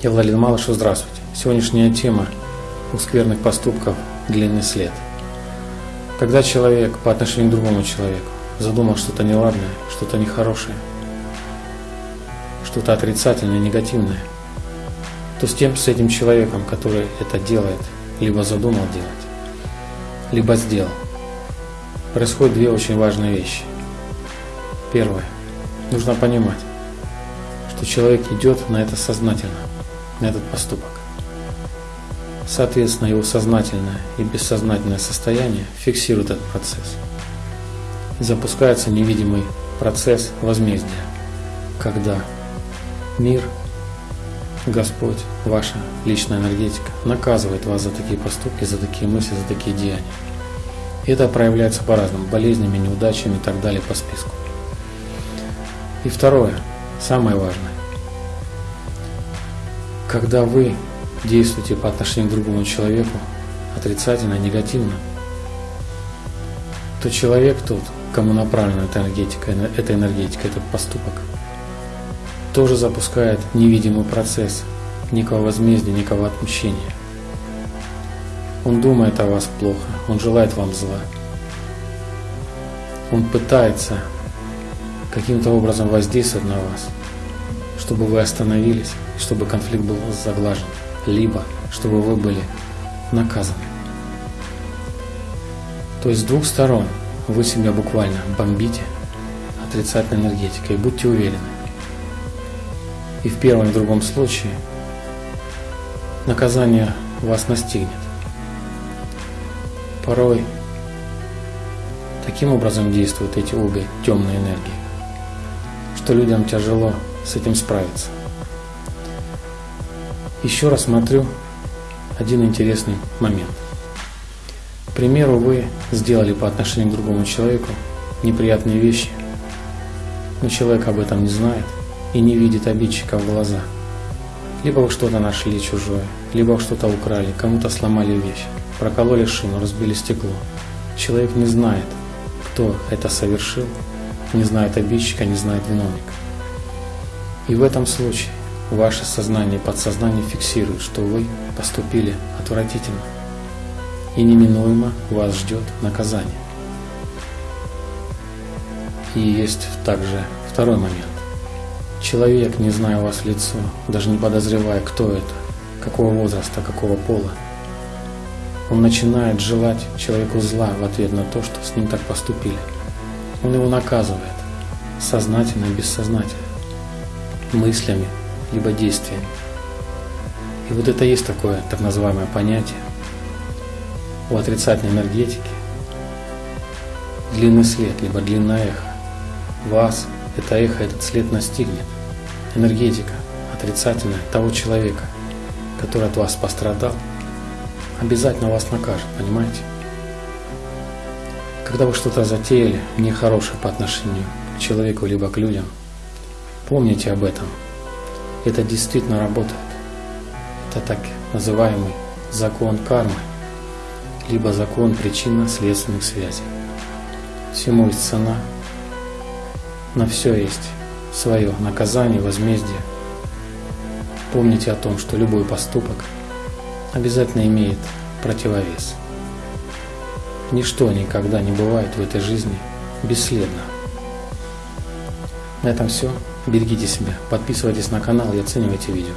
Я Владимир Малышев, здравствуйте. Сегодняшняя тема у скверных поступков длинный след. Когда человек по отношению к другому человеку задумал что-то неладное, что-то нехорошее, что-то отрицательное, негативное, то с тем, с этим человеком, который это делает, либо задумал делать, либо сделал, происходят две очень важные вещи. Первое. Нужно понимать, что человек идет на это сознательно – на этот поступок. Соответственно, его сознательное и бессознательное состояние фиксирует этот процесс. Запускается невидимый процесс возмездия, когда мир, Господь, ваша личная энергетика наказывает вас за такие поступки, за такие мысли, за такие деяния. И это проявляется по-разному, болезнями, неудачами и так далее по списку. И второе, самое важное, когда вы действуете по отношению к другому человеку отрицательно, негативно, то человек тот, кому направлена эта энергетика, эта энергетика, этот поступок, тоже запускает невидимый процесс некого возмездия, некого отмщения. Он думает о вас плохо, он желает вам зла. Он пытается каким-то образом воздействовать на вас, чтобы вы остановились, чтобы конфликт был заглажен, либо чтобы вы были наказаны. То есть с двух сторон вы себя буквально бомбите отрицательной энергетикой, будьте уверены. И в первом и в другом случае наказание вас настигнет. Порой таким образом действуют эти обе темные энергии, что людям тяжело с этим справиться. Еще раз смотрю один интересный момент. К примеру, вы сделали по отношению к другому человеку неприятные вещи, но человек об этом не знает и не видит обидчика в глаза. Либо вы что-то нашли чужое, либо вы что-то украли, кому-то сломали вещь, прокололи шину, разбили стекло. Человек не знает, кто это совершил, не знает обидчика, не знает виновника. И в этом случае Ваше сознание и подсознание фиксируют, что вы поступили отвратительно, и неминуемо вас ждет наказание. И есть также второй момент. Человек, не зная вас в лицо, даже не подозревая, кто это, какого возраста, какого пола, он начинает желать человеку зла в ответ на то, что с ним так поступили. Он его наказывает, сознательно и бессознательно, мыслями, либо действиями. И вот это есть такое так называемое понятие у отрицательной энергетики. Длинный след, либо длинное эхо. Вас это эхо, этот след настигнет. Энергетика отрицательная того человека, который от вас пострадал, обязательно вас накажет, понимаете? Когда вы что-то затеяли нехорошее по отношению к человеку либо к людям, помните об этом – это действительно работает. Это так называемый закон кармы, либо закон причинно-следственных связей. Всему есть цена, на все есть свое наказание, возмездие. Помните о том, что любой поступок обязательно имеет противовес. Ничто никогда не бывает в этой жизни бесследно. На этом все. Берегите себя, подписывайтесь на канал и оценивайте видео.